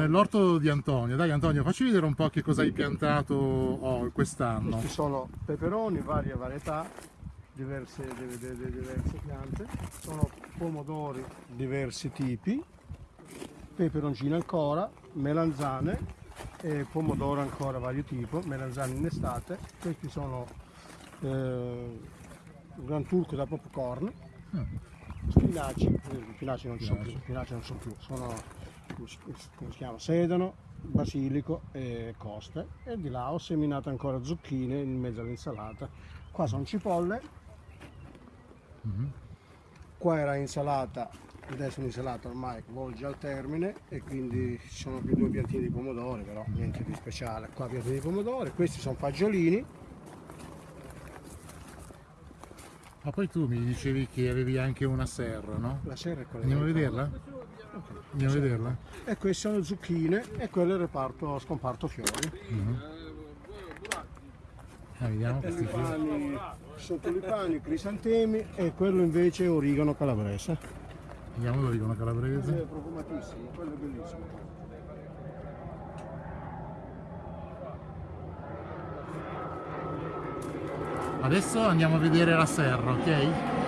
nell'orto di Antonio. Dai Antonio, facci vedere un po' che cosa hai piantato oh, quest'anno. Questi sono peperoni, varie varietà, diverse, diverse, piante. Sono pomodori, diversi tipi, peperoncino ancora, melanzane e pomodoro ancora vario tipo, melanzane in estate. Questi sono eh, Gran Turco da popcorn. Mm. Spinaci, eh, spinaci non ci sono più, spinaci non sono più, sono come si chiama, sedano, basilico e coste e di là ho seminato ancora zucchine in mezzo all'insalata. Qua sono cipolle, mm -hmm. qua era insalata, adesso l'insalata ormai volge al termine e quindi ci sono più due piantini di pomodori, però niente di speciale. Qua piantini di pomodori, questi sono fagiolini Ma poi tu mi dicevi che avevi anche una serra, no? La serra è quella. Andiamo a vederla? Okay. Andiamo a vederla? E queste sono zucchine e quello è il reparto scomparto fiori. Mhm. -huh. ah, vediamo questi tulipani, sono tulipani, crisantemi e quello invece è origano calabrese. Vediamo l'origano calabrese. Quello è profumatissimo, quello è bellissimo. Adesso andiamo a vedere la serra, ok?